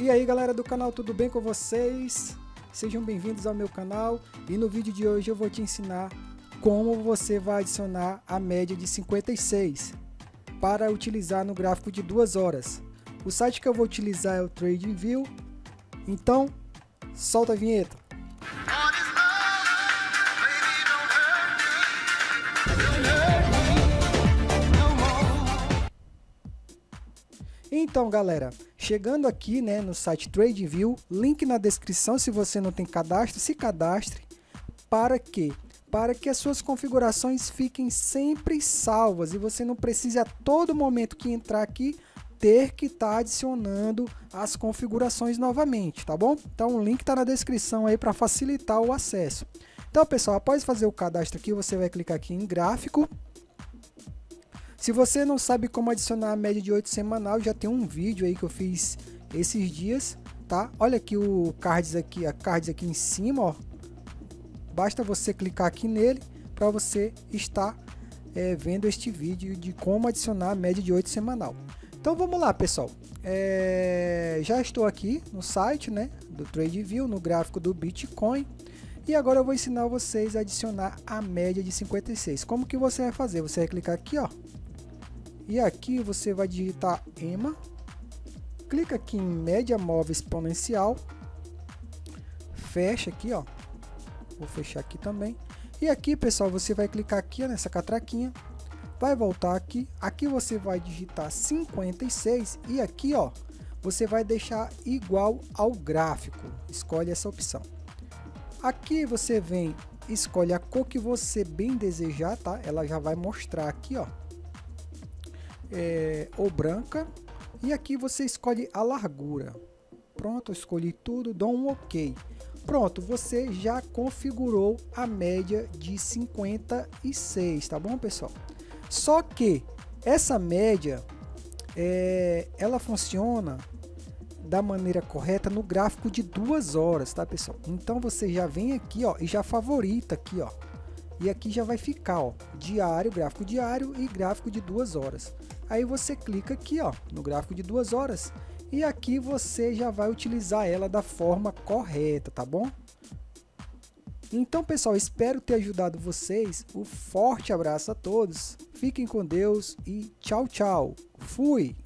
E aí galera do canal, tudo bem com vocês? Sejam bem-vindos ao meu canal e no vídeo de hoje eu vou te ensinar como você vai adicionar a média de 56 para utilizar no gráfico de duas horas. O site que eu vou utilizar é o TradingView, então solta a vinheta. Então, galera, chegando aqui né, no site TradingView, link na descrição se você não tem cadastro, se cadastre. Para quê? Para que as suas configurações fiquem sempre salvas e você não precise a todo momento que entrar aqui ter que estar tá adicionando as configurações novamente, tá bom? Então o link está na descrição aí para facilitar o acesso. Então, pessoal, após fazer o cadastro aqui, você vai clicar aqui em gráfico se você não sabe como adicionar a média de 8 semanal, já tem um vídeo aí que eu fiz esses dias, tá? Olha aqui o cards aqui, a cards aqui em cima, ó. Basta você clicar aqui nele para você estar é, vendo este vídeo de como adicionar a média de 8 semanal. Então vamos lá, pessoal. É, já estou aqui no site, né, do TradeView, no gráfico do Bitcoin. E agora eu vou ensinar vocês a adicionar a média de 56. Como que você vai fazer? Você vai clicar aqui, ó, e aqui você vai digitar EMA, clica aqui em média móvel exponencial, fecha aqui, ó. Vou fechar aqui também. E aqui, pessoal, você vai clicar aqui nessa catraquinha, vai voltar aqui, aqui você vai digitar 56 e aqui, ó, você vai deixar igual ao gráfico. Escolhe essa opção. Aqui você vem, escolhe a cor que você bem desejar, tá? Ela já vai mostrar aqui, ó é, ou branca. E aqui você escolhe a largura. Pronto, escolhi tudo, dou um OK. Pronto, você já configurou a média de 56, tá bom, pessoal? Só que essa média, é, ela funciona da maneira correta no gráfico de duas horas, tá, pessoal? Então você já vem aqui, ó, e já favorita aqui, ó. E aqui já vai ficar, ó, diário, gráfico diário e gráfico de duas horas. Aí você clica aqui ó, no gráfico de duas horas e aqui você já vai utilizar ela da forma correta, tá bom? Então pessoal, espero ter ajudado vocês. Um forte abraço a todos, fiquem com Deus e tchau tchau. Fui!